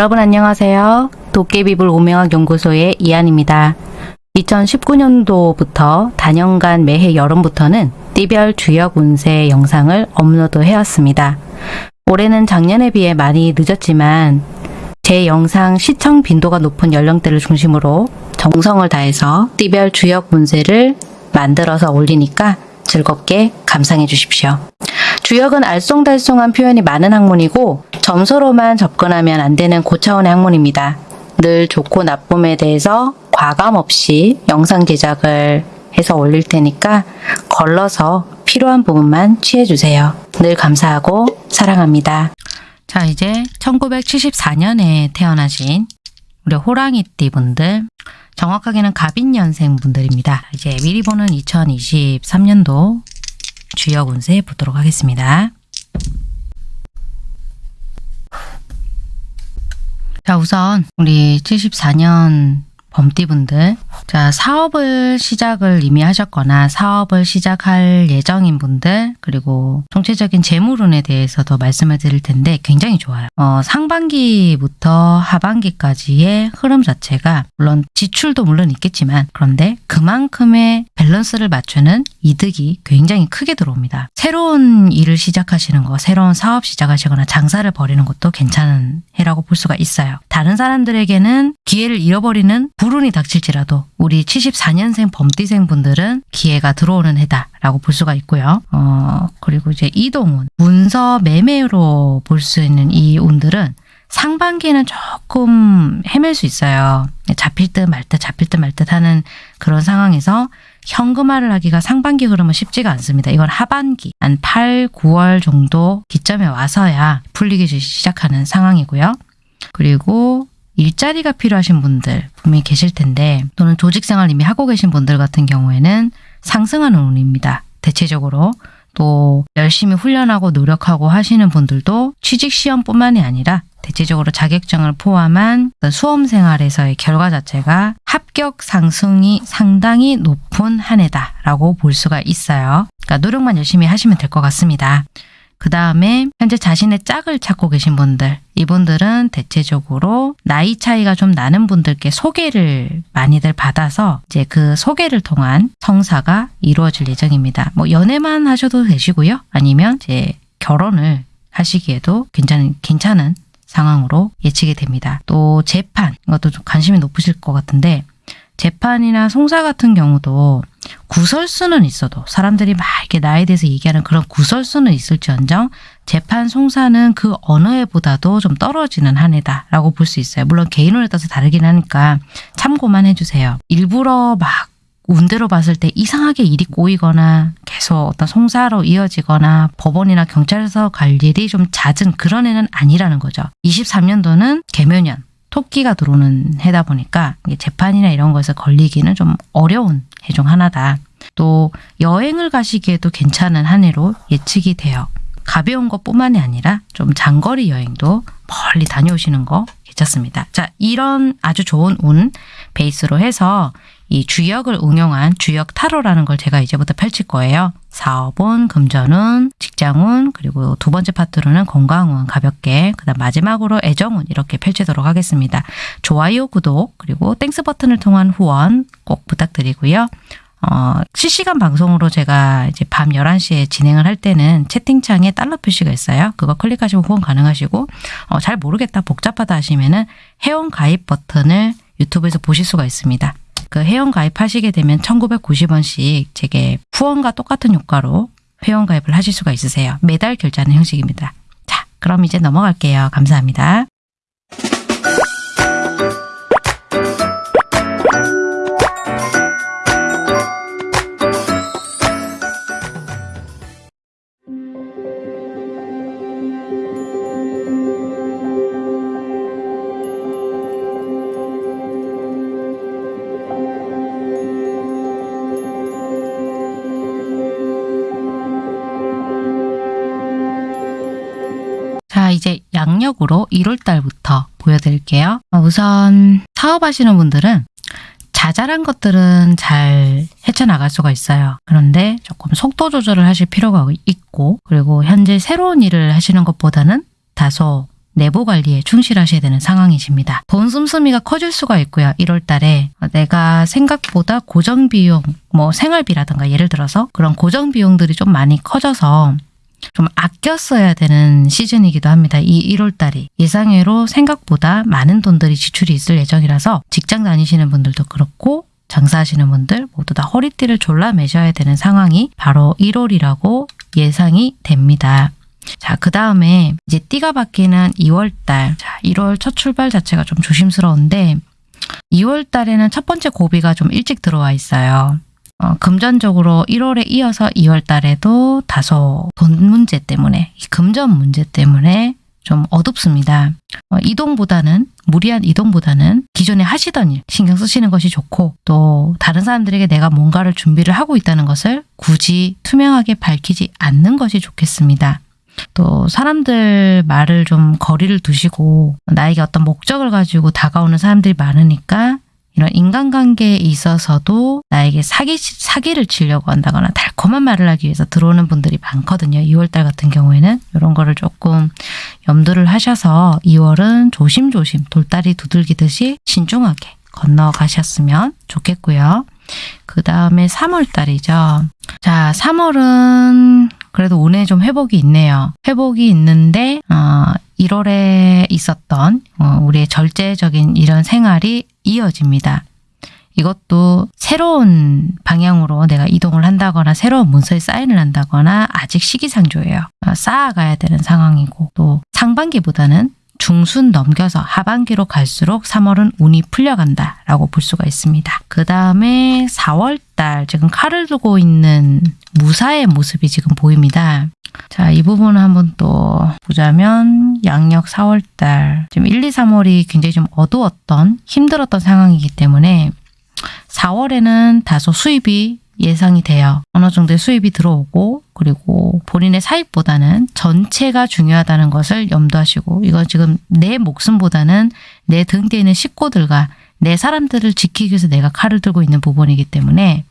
여러분 안녕하세요. 도깨비불 오명학 연구소의 이한입니다. 2019년도부터 단연간 매해 여름부터는 띠별 주역 운세 영상을 업로드 해왔습니다. 올해는 작년에 비해 많이 늦었지만 제 영상 시청 빈도가 높은 연령대를 중심으로 정성을 다해서 띠별 주역 운세를 만들어서 올리니까 즐겁게 감상해 주십시오. 주역은 알쏭달쏭한 표현이 많은 학문이고 점수로만 접근하면 안 되는 고차원의 학문입니다. 늘 좋고 나쁨에 대해서 과감 없이 영상 제작을 해서 올릴 테니까 걸러서 필요한 부분만 취해주세요. 늘 감사하고 사랑합니다. 자 이제 1974년에 태어나신 우리 호랑이띠 분들 정확하게는 갑인년생 분들입니다. 이제 미리 보는 2023년도 주역 운세 보도록 하겠습니다. 자 우선 우리 74년 범띠분들 자 사업을 시작을 이미 하셨거나 사업을 시작할 예정인 분들 그리고 총체적인 재물운에 대해서도 말씀을 드릴 텐데 굉장히 좋아요. 어, 상반기부터 하반기까지의 흐름 자체가 물론 지출도 물론 있겠지만 그런데 그만큼의 밸런스를 맞추는 이득이 굉장히 크게 들어옵니다. 새로운 일을 시작하시는 거, 새로운 사업 시작하시거나 장사를 벌이는 것도 괜찮은 해라고 볼 수가 있어요. 다른 사람들에게는 기회를 잃어버리는 불운이 닥칠지라도 우리 74년생 범띠생 분들은 기회가 들어오는 해다라고 볼 수가 있고요. 어, 그리고 이제 이동운, 문서 매매로 볼 수 있는 이 운들은 상반기에는 조금 헤맬 수 있어요. 잡힐 듯 말 듯 잡힐 듯 말 듯 하는 그런 상황에서 현금화를 하기가 상반기 흐름은 쉽지가 않습니다. 이건 하반기 한 8, 9월 정도 기점에 와서야 풀리기 시작하는 상황이고요. 그리고 일자리가 필요하신 분들 분명히 계실 텐데 또는 조직생활 이미 하고 계신 분들 같은 경우에는 상승하는 운입니다. 대체적으로 또 열심히 훈련하고 노력하고 하시는 분들도 취직시험뿐만이 아니라 대체적으로 자격증을 포함한 수험 생활에서의 결과 자체가 합격 상승이 상당히 높은 한 해다라고 볼 수가 있어요. 그러니까 노력만 열심히 하시면 될 것 같습니다. 그 다음에 현재 자신의 짝을 찾고 계신 분들 이분들은 대체적으로 나이 차이가 좀 나는 분들께 소개를 많이들 받아서 이제 그 소개를 통한 성사가 이루어질 예정입니다. 뭐 연애만 하셔도 되시고요. 아니면 이제 결혼을 하시기에도 괜찮은 괜찮은 상황으로 예측이 됩니다. 또 재판 이것도 좀 관심이 높으실 것 같은데 재판이나 송사 같은 경우도 구설수는 있어도 사람들이 막 이렇게 나에 대해서 얘기하는 그런 구설수는 있을지언정 재판 송사는 그 어느 해보다도 좀 떨어지는 한 해다라고 볼 수 있어요. 물론 개인으로 따라서 다르긴 하니까 참고만 해주세요. 일부러 막 운대로 봤을 때 이상하게 일이 꼬이거나 계속 어떤 송사로 이어지거나 법원이나 경찰서 갈 일이 좀 잦은 그런 해는 아니라는 거죠. 23년도는 개묘년 토끼가 들어오는 해다 보니까 재판이나 이런 것에 걸리기는 좀 어려운 해 중 하나다. 또 여행을 가시기에도 괜찮은 한 해로 예측이 돼요. 가벼운 것뿐만이 아니라 좀 장거리 여행도 멀리 다녀오시는 거 괜찮습니다. 자, 이런 아주 좋은 운 베이스로 해서 이 주역을 응용한 주역 타로라는 걸 제가 이제부터 펼칠 거예요. 사업운, 금전운, 직장운, 그리고 두 번째 파트로는 건강운 가볍게, 그 다음 마지막으로 애정운 이렇게 펼치도록 하겠습니다. 좋아요, 구독, 그리고 Thanks 버튼을 통한 후원 꼭 부탁드리고요. 어, 실시간 방송으로 제가 이제 밤 11시에 진행을 할 때는 채팅창에 달러 표시가 있어요. 그거 클릭하시면 후원 가능하시고, 어, 잘 모르겠다, 복잡하다 하시면은 회원 가입 버튼을 유튜브에서 보실 수가 있습니다. 그 회원 가입하시게 되면 1990원씩 제게 후원과 똑같은 효과로 회원 가입을 하실 수가 있으세요. 매달 결제하는 형식입니다. 자, 그럼 이제 넘어갈게요. 감사합니다. 양력으로 1월달부터 보여드릴게요. 어, 우선 사업하시는 분들은 자잘한 것들은 잘 헤쳐나갈 수가 있어요. 그런데 조금 속도 조절을 하실 필요가 있고 그리고 현재 새로운 일을 하시는 것보다는 다소 내부 관리에 충실하셔야 되는 상황이십니다. 돈 씀씀이가 커질 수가 있고요. 1월 달에 내가 생각보다 고정 비용, 뭐 생활비라든가 예를 들어서 그런 고정 비용들이 좀 많이 커져서 좀 아껴 써야 되는 시즌이기도 합니다. 이 1월 달이 예상외로 생각보다 많은 돈들이 지출이 있을 예정이라서 직장 다니시는 분들도 그렇고 장사하시는 분들 모두 다 허리띠를 졸라 매셔야 되는 상황이 바로 1월이라고 예상이 됩니다. 자, 그 다음에 이제 띠가 바뀌는 2월달. 자, 1월 첫 출발 자체가 좀 조심스러운데 2월달에는 첫 번째 고비가 좀 일찍 들어와 있어요. 어, 금전적으로 1월에 이어서 2월 달에도 다소 돈 문제 때문에, 금전 문제 때문에 좀 어둡습니다. 어, 이동보다는 무리한 이동보다는 기존에 하시던 일 신경 쓰시는 것이 좋고 또 다른 사람들에게 내가 뭔가를 준비를 하고 있다는 것을 굳이 투명하게 밝히지 않는 것이 좋겠습니다. 또 사람들 말을 좀 거리를 두시고 나에게 어떤 목적을 가지고 다가오는 사람들이 많으니까 이런 인간관계에 있어서도 나에게 사기, 사기를 치려고 한다거나 달콤한 말을 하기 위해서 들어오는 분들이 많거든요. 2월달 같은 경우에는 이런 거를 조금 염두를 하셔서 2월은 조심조심 돌다리 두들기듯이 신중하게 건너가셨으면 좋겠고요. 그 다음에 3월달이죠. 자, 3월은 그래도 운에 좀 회복이 있네요. 회복이 있는데 어, 1월에 있었던 어, 우리의 절제적인 이런 생활이 이어집니다. 이것도 새로운 방향으로 내가 이동을 한다거나 새로운 문서에 사인을 한다거나 아직 시기상조예요. 어, 쌓아가야 되는 상황이고 또 상반기보다는 중순 넘겨서 하반기로 갈수록 3월은 운이 풀려간다 라고 볼 수가 있습니다. 그 다음에 4월달 지금 칼을 두고 있는 무사의 모습이 지금 보입니다. 자, 이 부분을 한번 또 보자면 양력 4월달 지금 1, 2, 3월이 굉장히 좀 어두웠던 힘들었던 상황이기 때문에 4월에는 다소 수입이 예상이 돼요. 어느 정도의 수입이 들어오고 그리고 본인의 사익보다는 전체가 중요하다는 것을 염두하시고 이건 지금 내 목숨보다는 내 등 뒤에 있는 식구들과 내 사람들을 지키기 위해서 내가 칼을 들고 있는 부분이기 때문에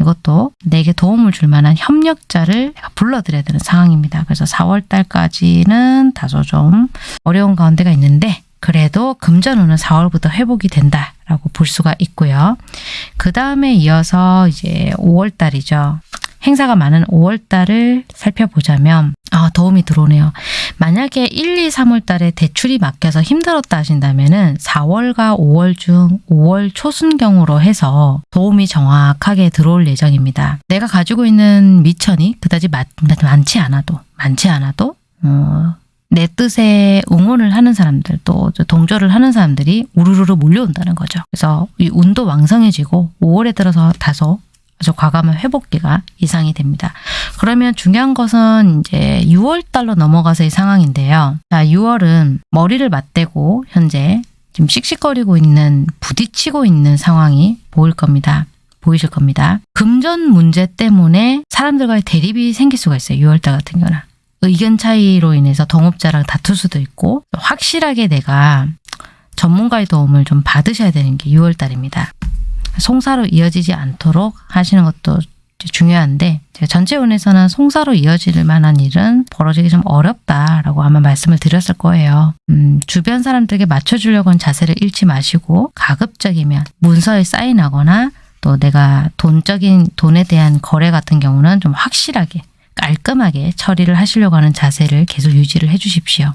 이것도 내게 도움을 줄 만한 협력자를 불러들여야 되는 상황입니다. 그래서 4월 달까지는 다소 좀 어려운 가운데가 있는데 그래도 금전운은 4월부터 회복이 된다 라고 볼 수가 있고요. 그 다음에 이어서 이제 5월 달이죠. 행사가 많은 5월 달을 살펴보자면 아, 도움이 들어오네요. 만약에 1, 2, 3월 달에 대출이 막혀서 힘들었다 하신다면 은 4월과 5월 중 5월 초순경으로 해서 도움이 정확하게 들어올 예정입니다. 내가 가지고 있는 미천이 그다지 많지 않아도 많지 않아도 어, 내 뜻에 응원을 하는 사람들 또 동조를 하는 사람들이 우르르르 몰려온다는 거죠. 그래서 이 운도 왕성해지고 5월에 들어서 다소 아주 과감한 회복기가 이상이 됩니다. 그러면 중요한 것은 이제 6월 달로 넘어가서의 상황인데요. 자, 6월은 머리를 맞대고 현재 지금 씩씩거리고 있는 부딪히고 있는 상황이 보일 겁니다. 보이실 겁니다. 금전 문제 때문에 사람들과의 대립이 생길 수가 있어요. 6월달 같은 경우는. 의견 차이로 인해서 동업자랑 다툴 수도 있고 확실하게 내가 전문가의 도움을 좀 받으셔야 되는 게 6월달입니다. 송사로 이어지지 않도록 하시는 것도 중요한데 전체 운에서는 송사로 이어질 만한 일은 벌어지기 좀 어렵다라고 아마 말씀을 드렸을 거예요. 음, 주변 사람들에게 맞춰주려고 하는 자세를 잃지 마시고 가급적이면 문서에 사인하거나 또 내가 돈적인 돈에 대한 거래 같은 경우는 좀 확실하게 깔끔하게 처리를 하시려고 하는 자세를 계속 유지를 해 주십시오.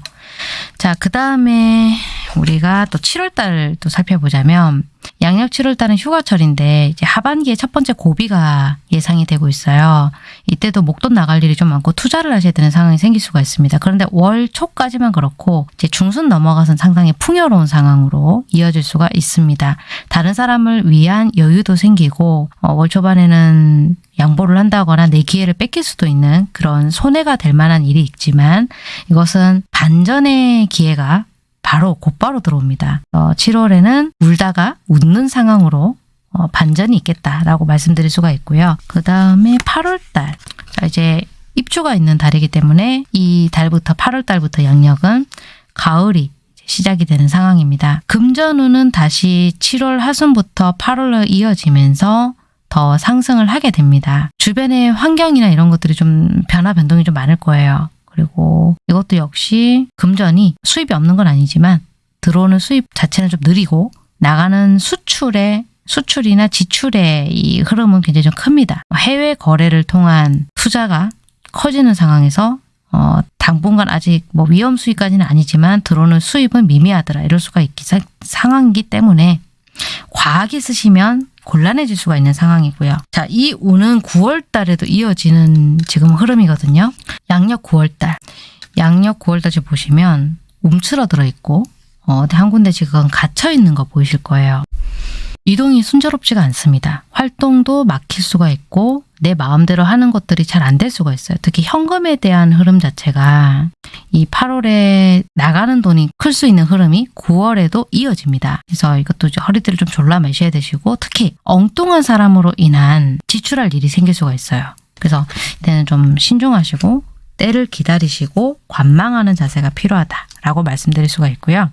자, 그 다음에 우리가 또 7월달 또 살펴보자면 양력 7월달은 휴가철인데 이제 하반기에 첫 번째 고비가 예상이 되고 있어요. 이때도 목돈 나갈 일이 좀 많고 투자를 하셔야 되는 상황이 생길 수가 있습니다. 그런데 월 초까지만 그렇고 이제 중순 넘어가선 상당히 풍요로운 상황으로 이어질 수가 있습니다. 다른 사람을 위한 여유도 생기고 어, 월 초반에는 양보를 한다거나 내 기회를 뺏길 수도 있는 그런 손해가 될 만한 일이 있지만 이것은 반전의 기회가 바로 곧바로 들어옵니다. 어, 7월에는 울다가 웃는 상황으로 어, 반전이 있겠다라고 말씀드릴 수가 있고요. 그 다음에 8월달 자 이제 입주가 있는 달이기 때문에 이 달부터 8월달부터 양력은 가을이 시작이 되는 상황입니다. 금전운은 다시 7월 하순부터 8월로 이어지면서 더 상승을 하게 됩니다. 주변의 환경이나 이런 것들이 좀 변화 변동이 좀 많을 거예요. 그리고 이것도 역시 금전이 수입이 없는 건 아니지만 들어오는 수입 자체는 좀 느리고 나가는 수출의 수출이나 지출의 이 흐름은 굉장히 좀 큽니다. 해외 거래를 통한 투자가 커지는 상황에서 어, 당분간 아직 뭐 위험 수익까지는 아니지만 들어오는 수입은 미미하더라 이럴 수가 있기 사- 상황이기 때문에 과하게 쓰시면 곤란해질 수가 있는 상황이고요. 자, 이 운은 9월 달에도 이어지는 지금 흐름이거든요. 양력 9월 달. 양력 9월 달 지금 보시면 움츠러들어 있고 어, 한 군데 지금 갇혀 있는 거 보이실 거예요. 이동이 순조롭지가 않습니다. 활동도 막힐 수가 있고 내 마음대로 하는 것들이 잘 안 될 수가 있어요. 특히 현금에 대한 흐름 자체가 이 8월에 나가는 돈이 클 수 있는 흐름이 9월에도 이어집니다. 그래서 이것도 허리띠를 좀 졸라 매셔야 되시고 특히 엉뚱한 사람으로 인한 지출할 일이 생길 수가 있어요. 그래서 이때는 좀 신중하시고 때를 기다리시고 관망하는 자세가 필요하다라고 말씀드릴 수가 있고요.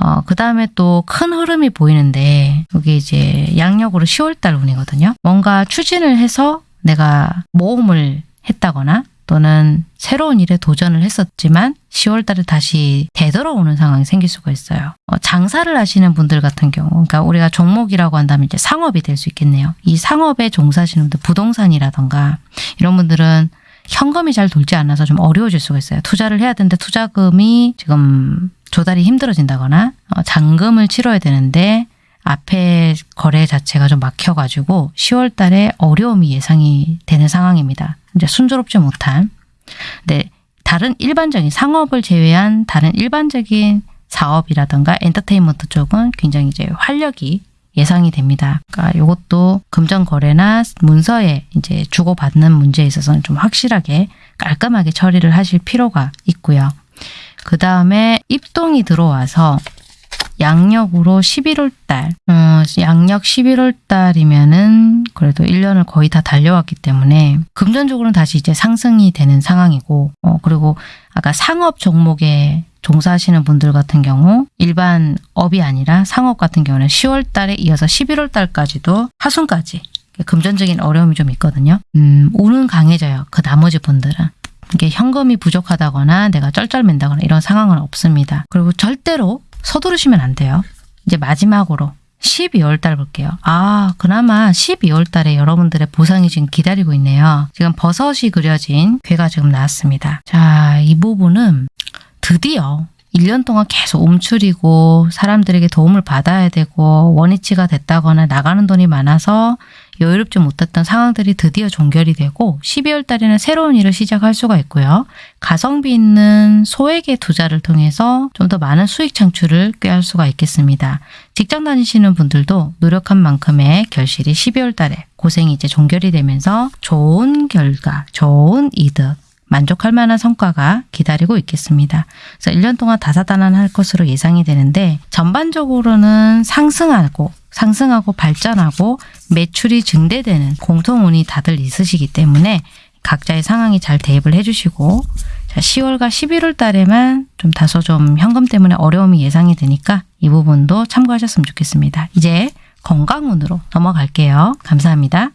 어, 그 다음에 또 큰 흐름이 보이는데, 여기 이제 양력으로 10월달 운이거든요. 뭔가 추진을 해서 내가 모험을 했다거나 또는 새로운 일에 도전을 했었지만 10월 달에 다시 되돌아오는 상황이 생길 수가 있어요. 어, 장사를 하시는 분들 같은 경우, 그러니까 우리가 종목이라고 한다면 이제 상업이 될 수 있겠네요. 이 상업에 종사하시는 분들, 부동산이라던가 이런 분들은 현금이 잘 돌지 않아서 좀 어려워질 수가 있어요. 투자를 해야 되는데 투자금이 지금 조달이 힘들어진다거나 어, 잔금을 치러야 되는데 앞에 거래 자체가 좀 막혀가지고 10월 달에 어려움이 예상이 되는 상황입니다. 이제 순조롭지 못한. 근데 다른 일반적인 상업을 제외한 다른 일반적인 사업이라든가 엔터테인먼트 쪽은 굉장히 이제 활력이 예상이 됩니다. 그러니까 이것도 금전 거래나 문서에 이제 주고받는 문제에 있어서는 좀 확실하게 깔끔하게 처리를 하실 필요가 있고요. 그 다음에 입동이 들어와서 양력으로 11월 달, 어, 양력 11월 달이면은 그래도 1년을 거의 다 달려왔기 때문에 금전적으로는 다시 이제 상승이 되는 상황이고, 어, 그리고 아까 상업 종목에 종사하시는 분들 같은 경우 일반 업이 아니라 상업 같은 경우는 10월 달에 이어서 11월 달까지도 하순까지 금전적인 어려움이 좀 있거든요. 음, 운은 강해져요. 그 나머지 분들은. 이게 현금이 부족하다거나 내가 쩔쩔맨다거나 이런 상황은 없습니다. 그리고 절대로 서두르시면 안 돼요. 이제 마지막으로 12월 달 볼게요. 아, 그나마 12월 달에 여러분들의 보상이 지금 기다리고 있네요. 지금 버섯이 그려진 괴가 지금 나왔습니다. 자, 이 부분은 드디어 1년 동안 계속 움츠리고 사람들에게 도움을 받아야 되고 원위치가 됐다거나 나가는 돈이 많아서 여유롭지 못했던 상황들이 드디어 종결이 되고 12월 달에는 새로운 일을 시작할 수가 있고요. 가성비 있는 소액의 투자를 통해서 좀 더 많은 수익 창출을 꾀할 수가 있겠습니다. 직장 다니시는 분들도 노력한 만큼의 결실이 12월 달에 고생이 이제 종결이 되면서 좋은 결과, 좋은 이득, 만족할 만한 성과가 기다리고 있겠습니다. 그래서 1년 동안 다사다난할 것으로 예상이 되는데 전반적으로는 상승하고 상승하고 발전하고 매출이 증대되는 공통운이 다들 있으시기 때문에 각자의 상황이 잘 대입을 해주시고 자, 10월과 11월 달에만 좀 다소 좀 현금 때문에 어려움이 예상이 되니까 이 부분도 참고하셨으면 좋겠습니다. 이제 건강운으로 넘어갈게요. 감사합니다.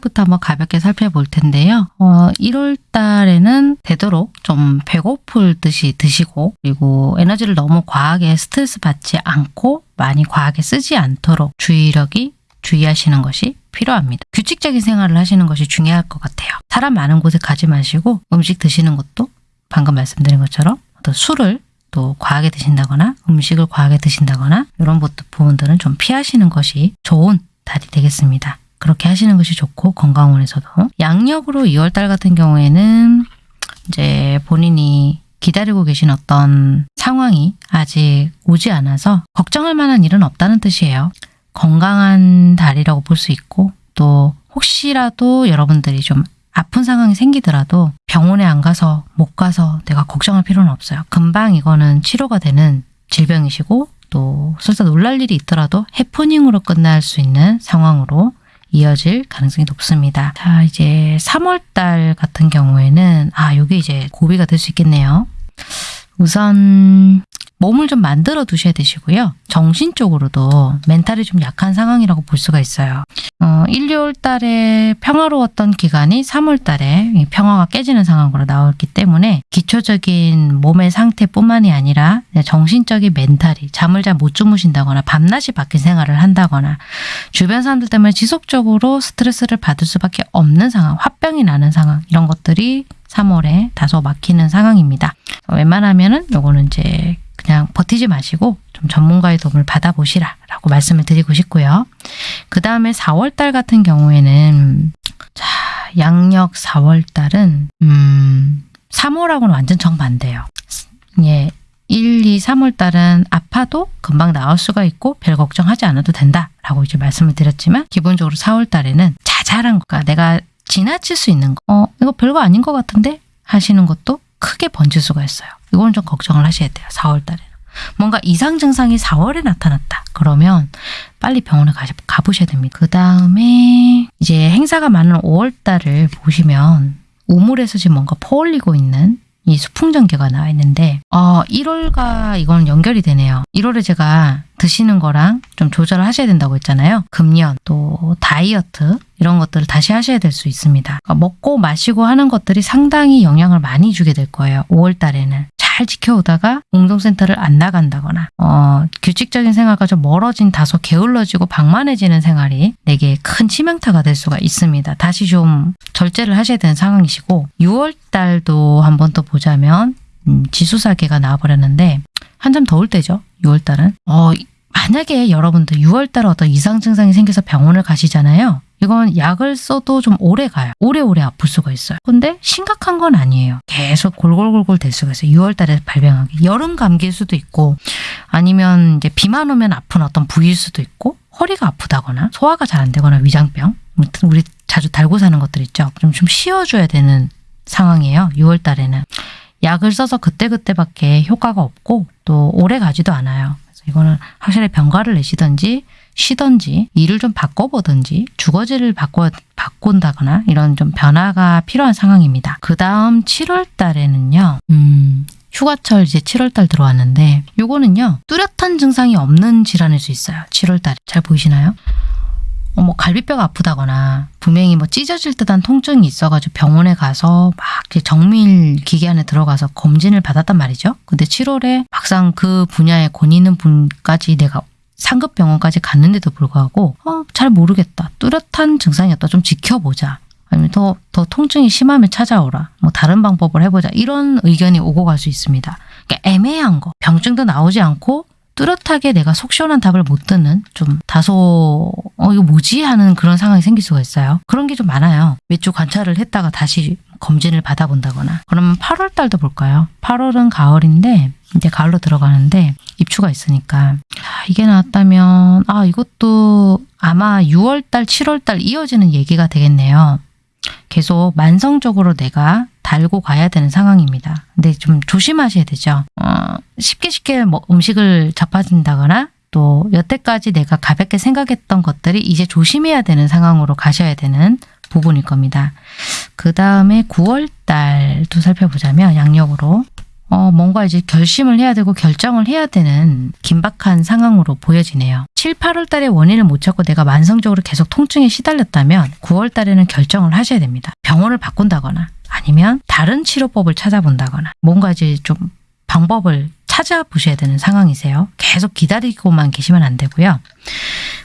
달부터 한번 가볍게 살펴볼 텐데요. 어, 1월 달에는 되도록 좀 배고플 듯이 드시고 그리고 에너지를 너무 과하게 스트레스 받지 않고 많이 과하게 쓰지 않도록 주의력이 주의하시는 것이 필요합니다. 규칙적인 생활을 하시는 것이 중요할 것 같아요. 사람 많은 곳에 가지 마시고 음식 드시는 것도 방금 말씀드린 것처럼 어떤 술을 또 과하게 드신다거나 음식을 과하게 드신다거나 이런 부분들은 좀 피하시는 것이 좋은 달이 되겠습니다. 그렇게 하시는 것이 좋고 건강원에서도 양력으로 2월달 같은 경우에는 이제 본인이 기다리고 계신 어떤 상황이 아직 오지 않아서 걱정할 만한 일은 없다는 뜻이에요. 건강한 달이라고 볼 수 있고 또 혹시라도 여러분들이 좀 아픈 상황이 생기더라도 병원에 안 가서 못 가서 내가 걱정할 필요는 없어요. 금방 이거는 치료가 되는 질병이시고 또 설사 놀랄 일이 있더라도 해프닝으로 끝날 수 있는 상황으로 이어질 가능성이 높습니다. 자, 이제 3월 달 같은 경우에는 아, 요게 이제 고비가 될 수 있겠네요. 우선 몸을 좀 만들어 두셔야 되시고요. 정신적으로도 멘탈이 좀 약한 상황이라고 볼 수가 있어요. 어, 1, 2월 달에 평화로웠던 기간이 3월 달에 이 평화가 깨지는 상황으로 나왔기 때문에 기초적인 몸의 상태뿐만이 아니라 정신적인 멘탈이 잠을 잘 못 주무신다거나 밤낮이 바뀐 생활을 한다거나 주변 사람들 때문에 지속적으로 스트레스를 받을 수밖에 없는 상황, 화병이 나는 상황 이런 것들이 3월에 다소 막히는 상황입니다. 웬만하면은 요거는 이제 그냥 버티지 마시고 좀 전문가의 도움을 받아보시라 라고 말씀을 드리고 싶고요. 그 다음에 4월달 같은 경우에는 자 양력 4월달은 음 3월하고는 완전 정반대예요. 예, 1, 2, 3월 달은 아파도 금방 나올 수가 있고 별 걱정하지 않아도 된다라고 이제 말씀을 드렸지만 기본적으로 4월 달에는 자잘한 거가 내가 지나칠 수 있는 거, 어 이거 별거 아닌 것 같은데 하시는 것도 크게 번질 수가 있어요. 이건 좀 걱정을 하셔야 돼요. 4월 달에는. 뭔가 이상 증상이 4월에 나타났다. 그러면 빨리 병원에 가, 가보셔야 됩니다. 그 다음에 이제 행사가 많은 5월 달을 보시면 우물에서 지금 뭔가 퍼올리고 있는 이 수풍전개가 나와 있는데 어 1월과 이건 연결이 되네요. 1월에 제가 드시는 거랑 좀 조절을 하셔야 된다고 했잖아요. 금연 또 다이어트 이런 것들을 다시 하셔야 될 수 있습니다. 그러니까 먹고 마시고 하는 것들이 상당히 영향을 많이 주게 될 거예요. 5월 달에는. 잘 지켜오다가 운동센터를 안 나간다거나 어, 규칙적인 생활과 좀 멀어진 다소 게을러지고 방만해지는 생활이 내게 큰 치명타가 될 수가 있습니다. 다시 좀 절제를 하셔야 되는 상황이시고 6월 달도 한번 또 보자면 음, 지수사계가 나와버렸는데 한참 더울 때죠. 6월 달은. 어, 만약에 여러분들 6월 달에 어떤 이상 증상이 생겨서 병원을 가시잖아요. 이건 약을 써도 좀 오래 가요. 오래오래 아플 수가 있어요. 근데 심각한 건 아니에요. 계속 골골골골 될 수가 있어요. 6월 달에 발병하기. 여름 감기일 수도 있고 아니면 이제 비만 오면 아픈 어떤 부위일 수도 있고 허리가 아프다거나 소화가 잘 안 되거나 위장병. 아무튼 우리 자주 달고 사는 것들 있죠. 좀, 좀 쉬어줘야 되는 상황이에요. 6월 달에는. 약을 써서 그때그때밖에 효과가 없고 또 오래 가지도 않아요. 그래서 이거는 확실히 병가를 내시든지 쉬든지 일을 좀 바꿔보든지 주거지를 바꿔 바꾼다거나 이런 좀 변화가 필요한 상황입니다. 그 다음 7월 달에는요. 음, 휴가철 이제 7월 달 들어왔는데 요거는요. 뚜렷한 증상이 없는 질환일 수 있어요. 7월 달에 잘 보이시나요? 어, 뭐 갈비뼈가 아프다거나 분명히 뭐 찢어질 듯한 통증이 있어가지고 병원에 가서 막 정밀 기계 안에 들어가서 검진을 받았단 말이죠. 근데 7월에 막상 그 분야에 권 있는 분까지 내가 상급 병원까지 갔는데도 불구하고 어, 잘 모르겠다. 뚜렷한 증상이었다. 좀 지켜보자. 아니면 더, 더 통증이 심하면 찾아오라. 뭐 다른 방법을 해보자. 이런 의견이 오고 갈 수 있습니다. 그러니까 애매한 거. 병증도 나오지 않고 뚜렷하게 내가 속 시원한 답을 못 듣는 좀 다소 어 이거 뭐지 하는 그런 상황이 생길 수가 있어요. 그런 게 좀 많아요. 몇 주 관찰을 했다가 다시 검진을 받아본다거나 그러면 8월 달도 볼까요? 8월은 가을인데 이제 가을로 들어가는데 입추가 있으니까 아, 이게 나왔다면 아 이것도 아마 6월 달, 7월 달 이어지는 얘기가 되겠네요. 계속 만성적으로 내가 달고 가야 되는 상황입니다. 근데 좀 조심하셔야 되죠. 어, 쉽게 쉽게 뭐 음식을 접하신다거나 또 여태까지 내가 가볍게 생각했던 것들이 이제 조심해야 되는 상황으로 가셔야 되는 부분일 겁니다. 그 다음에 9월 달도 살펴보자면 양력으로 어, 뭔가 이제 결심을 해야 되고 결정을 해야 되는 긴박한 상황으로 보여지네요. 7, 8월 달에 원인을 못 찾고 내가 만성적으로 계속 통증에 시달렸다면 9월 달에는 결정을 하셔야 됩니다. 병원을 바꾼다거나 아니면 다른 치료법을 찾아본다거나 뭔가 이제 좀 방법을 찾아보셔야 되는 상황이세요. 계속 기다리고만 계시면 안 되고요.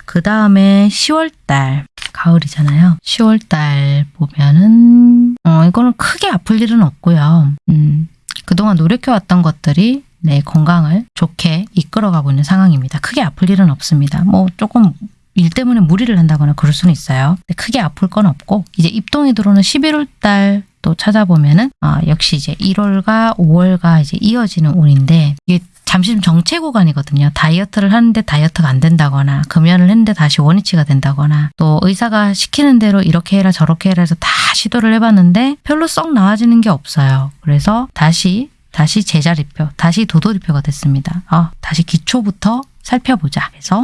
그 다음에 10월 달 가을이잖아요. 10월 달 보면은 어 이거는 크게 아플 일은 없고요. 음, 그동안 노력해왔던 것들이 내 건강을 좋게 이끌어가고 있는 상황입니다. 크게 아플 일은 없습니다. 뭐 조금 일 때문에 무리를 한다거나 그럴 수는 있어요. 크게 아플 건 없고 이제 입동이 들어오는 11월 달 또 찾아보면은 아, 역시 이제 1월과 5월과 이제 이어지는 운인데 이게 잠시 좀 정체 구간이거든요. 다이어트를 하는데 다이어트가 안 된다거나 금연을 했는데 다시 원위치가 된다거나 또 의사가 시키는 대로 이렇게 해라 저렇게 해라 해서 다 시도를 해봤는데 별로 썩 나아지는 게 없어요. 그래서 다시 다시 제자리표, 다시 도돌이표가 됐습니다. 아, 다시 기초부터 살펴보자. 그래서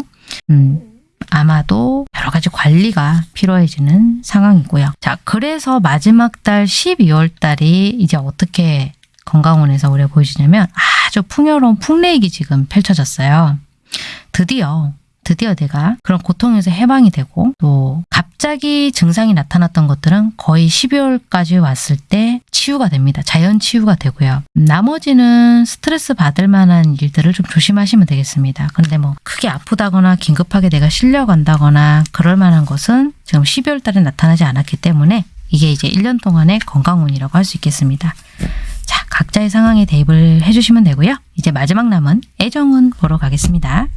음, 아마도 여러 가지 관리가 필요해지는 상황이고요. 자, 그래서 마지막 달 12월 달이 이제 어떻게 건강원에서 우리가 보여주냐면 아주 풍요로운 풍레익이 지금 펼쳐졌어요. 드디어 드디어 내가 그런 고통에서 해방이 되고 또 갑자기 증상이 나타났던 것들은 거의 12월까지 왔을 때 치유가 됩니다. 자연 치유가 되고요. 나머지는 스트레스 받을 만한 일들을 좀 조심하시면 되겠습니다. 근데 뭐 크게 아프다거나 긴급하게 내가 실려간다거나 그럴 만한 것은 지금 12월 달에 나타나지 않았기 때문에 이게 이제 1년 동안의 건강운이라고 할 수 있겠습니다. 자, 각자의 상황에 대입을 해주시면 되고요. 이제 마지막 남은 애정운 보러 가겠습니다.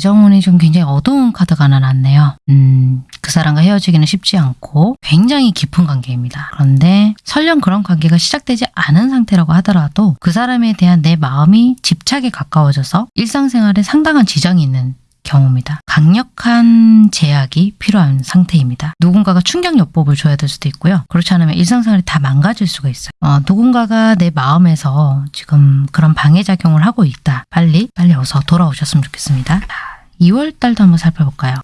1월부터 애정운이 좀 굉장히 어두운 카드가 하나 났네요. 음, 그 사람과 헤어지기는 쉽지 않고 굉장히 깊은 관계입니다. 그런데 설령 그런 관계가 시작되지 않은 상태라고 하더라도 그 사람에 대한 내 마음이 집착에 가까워져서 일상생활에 상당한 지장이 있는 경우입니다. 강력한 제약이 필요한 상태입니다. 누군가가 충격요법을 줘야 될 수도 있고요. 그렇지 않으면 일상생활이 다 망가질 수가 있어요. 어, 누군가가 내 마음에서 지금 그런 방해작용을 하고 있다. 빨리 빨리 어서 돌아오셨으면 좋겠습니다. 2월 달도 한번 살펴볼까요?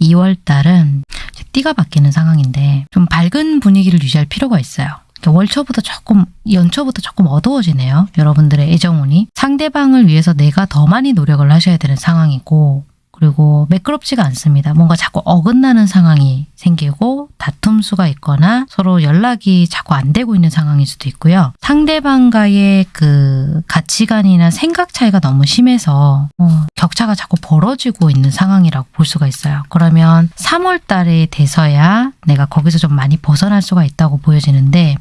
2월 달은 띠가 바뀌는 상황인데 좀 밝은 분위기를 유지할 필요가 있어요. 월초부터 조금 연초부터 조금 어두워지네요. 여러분들의 애정운이 상대방을 위해서 내가 더 많이 노력을 하셔야 되는 상황이고 그리고 매끄럽지가 않습니다. 뭔가 자꾸 어긋나는 상황이 생기고 다툼 수가 있거나 서로 연락이 자꾸 안 되고 있는 상황일 수도 있고요. 상대방과의 그 가치관이나 생각 차이가 너무 심해서 어, 격차가 자꾸 벌어지고 있는 상황이라고 볼 수가 있어요. 그러면 3월 달에 돼서야 내가 거기서 좀 많이 벗어날 수가 있다고 보여지는데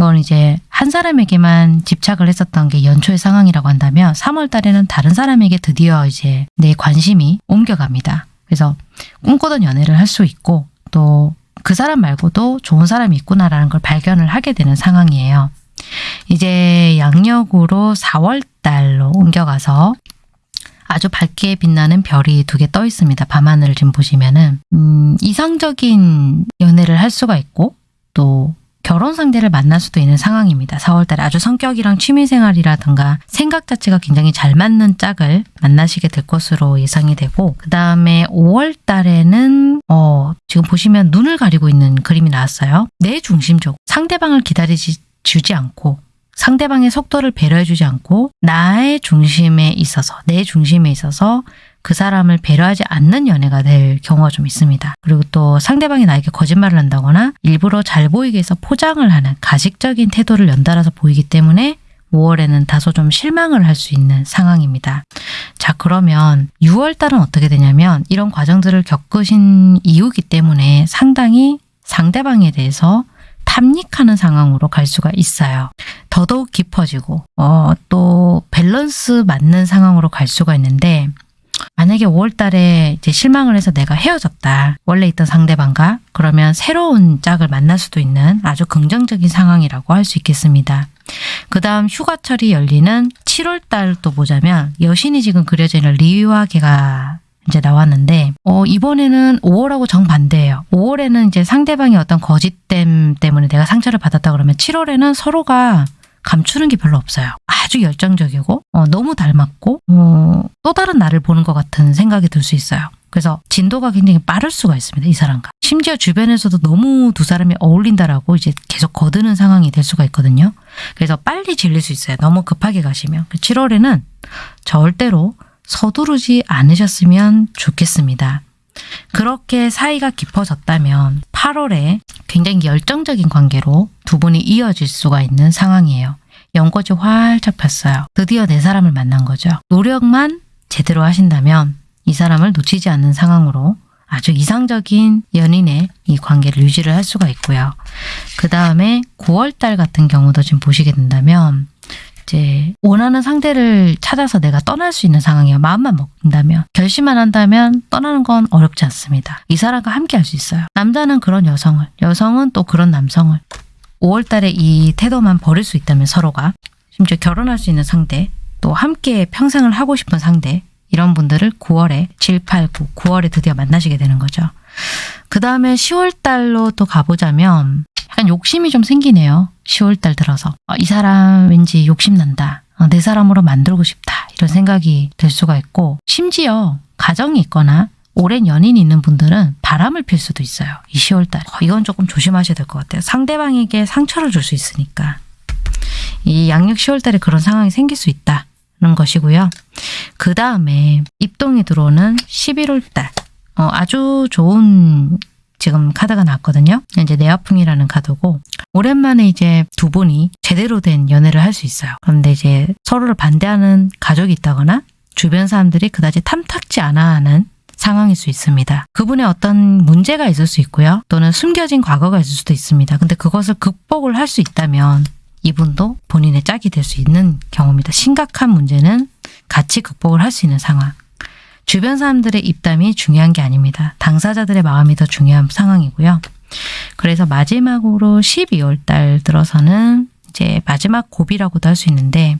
이건 이제 한 사람에게만 집착을 했었던 게 연초의 상황이라고 한다면 3월 달에는 다른 사람에게 드디어 이제 내 관심이 옮겨갑니다. 그래서 꿈꾸던 연애를 할 수 있고 또 그 사람 말고도 좋은 사람이 있구나라는 걸 발견을 하게 되는 상황이에요. 이제 양력으로 4월 달로 옮겨가서 아주 밝게 빛나는 별이 두 개 떠 있습니다. 밤하늘을 지금 보시면은 음, 이상적인 연애를 할 수가 있고 또 결혼 상대를 만날 수도 있는 상황입니다. 4월달에 아주 성격이랑 취미생활이라든가 생각 자체가 굉장히 잘 맞는 짝을 만나시게 될 것으로 예상이 되고 그 다음에 5월달에는 어, 지금 보시면 눈을 가리고 있는 그림이 나왔어요. 내 중심적 상대방을 기다리지 주지 않고 상대방의 속도를 배려해주지 않고 나의 중심에 있어서 내 중심에 있어서 그 사람을 배려하지 않는 연애가 될 경우가 좀 있습니다. 그리고 또 상대방이 나에게 거짓말을 한다거나 일부러 잘 보이게 해서 포장을 하는 가식적인 태도를 연달아서 보이기 때문에 5월에는 다소 좀 실망을 할 수 있는 상황입니다. 자 그러면 6월 달은 어떻게 되냐면 이런 과정들을 겪으신 이유기 때문에 상당히 상대방에 대해서 탐닉하는 상황으로 갈 수가 있어요. 더더욱 깊어지고 어, 또 밸런스 맞는 상황으로 갈 수가 있는데 만약에 5월 달에 이제 실망을 해서 내가 헤어졌다. 원래 있던 상대방과 그러면 새로운 짝을 만날 수도 있는 아주 긍정적인 상황이라고 할 수 있겠습니다. 그 다음 휴가철이 열리는 7월 달 또 보자면 여신이 지금 그려져 있는 리와 개가 이제 나왔는데 어, 이번에는 5월하고 정반대예요. 5월에는 이제 상대방의 어떤 거짓됨 때문에 내가 상처를 받았다 그러면 7월에는 서로가 감추는 게 별로 없어요. 아주 열정적이고 어, 너무 닮았고 어, 또 다른 나를 보는 것 같은 생각이 들 수 있어요. 그래서 진도가 굉장히 빠를 수가 있습니다. 이 사람과. 심지어 주변에서도 너무 두 사람이 어울린다라고 이제 계속 거드는 상황이 될 수가 있거든요. 그래서 빨리 질릴 수 있어요. 너무 급하게 가시면. 7월에는 절대로 서두르지 않으셨으면 좋겠습니다. 그렇게 사이가 깊어졌다면 8월에 굉장히 열정적인 관계로 두 분이 이어질 수가 있는 상황이에요. 연꽃이 활짝 폈어요. 드디어 내 사람을 만난 거죠. 노력만 제대로 하신다면 이 사람을 놓치지 않는 상황으로 아주 이상적인 연인의 이 관계를 유지를 할 수가 있고요. 그 다음에 9월달 같은 경우도 지금 보시게 된다면 이제 원하는 상대를 찾아서 내가 떠날 수 있는 상황이에요. 마음만 먹는다면 결심만 한다면 떠나는 건 어렵지 않습니다. 이 사람과 함께 할 수 있어요. 남자는 그런 여성을, 여성은 또 그런 남성을 5월 달에 이 태도만 버릴 수 있다면 서로가 심지어 결혼할 수 있는 상대, 또 함께 평생을 하고 싶은 상대 이런 분들을 9월에 7, 8, 9, 9월에 드디어 만나시게 되는 거죠. 그 다음에 10월 달로 또 가보자면 약간 욕심이 좀 생기네요. 10월달 들어서 어, 이 사람 왠지 욕심난다. 어, 내 사람으로 만들고 싶다. 이런 생각이 들 수가 있고 심지어 가정이 있거나 오랜 연인이 있는 분들은 바람을 필 수도 있어요. 이 10월달. 어, 이건 조금 조심하셔야 될 것 같아요. 상대방에게 상처를 줄 수 있으니까. 이 양력 10월달에 그런 상황이 생길 수 있다는 것이고요. 그 다음에 입동이 들어오는 11월달. 어, 아주 좋은 지금 카드가 나왔거든요. 이제 내화풍이라는 카드고 오랜만에 이제 두 분이 제대로 된 연애를 할 수 있어요. 그런데 이제 서로를 반대하는 가족이 있다거나 주변 사람들이 그다지 탐탁지 않아 하는 상황일 수 있습니다. 그분의 어떤 문제가 있을 수 있고요. 또는 숨겨진 과거가 있을 수도 있습니다. 근데 그것을 극복을 할 수 있다면 이분도 본인의 짝이 될 수 있는 경우입니다. 심각한 문제는 같이 극복을 할 수 있는 상황. 주변 사람들의 입담이 중요한 게 아닙니다. 당사자들의 마음이 더 중요한 상황이고요. 그래서 마지막으로 12월 달 들어서는 이제 마지막 고비라고도 할 수 있는데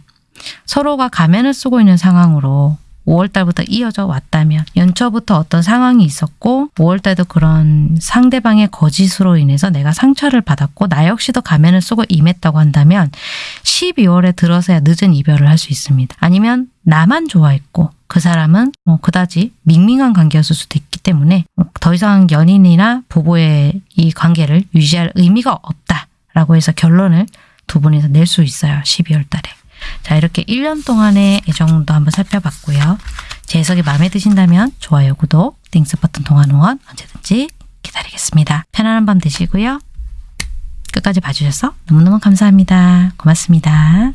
서로가 가면을 쓰고 있는 상황으로 5월 달부터 이어져 왔다면 연초부터 어떤 상황이 있었고 5월 달도 그런 상대방의 거짓으로 인해서 내가 상처를 받았고 나 역시도 가면을 쓰고 임했다고 한다면 12월에 들어서야 늦은 이별을 할 수 있습니다. 아니면 나만 좋아했고 그 사람은 뭐 그다지 밍밍한 관계였을 수도 있기 때문에 뭐더 이상 연인이나 부부의 이 관계를 유지할 의미가 없다라고 해서 결론을 두 분이서 낼 수 있어요. 12월 달에. 자 이렇게 1년 동안의 애정도 한번 살펴봤고요. 제 해석이 마음에 드신다면 좋아요, 구독, 띵스 버튼 동안 후원 언제든지 기다리겠습니다. 편안한 밤 되시고요. 끝까지 봐주셔서 너무너무 감사합니다. 고맙습니다.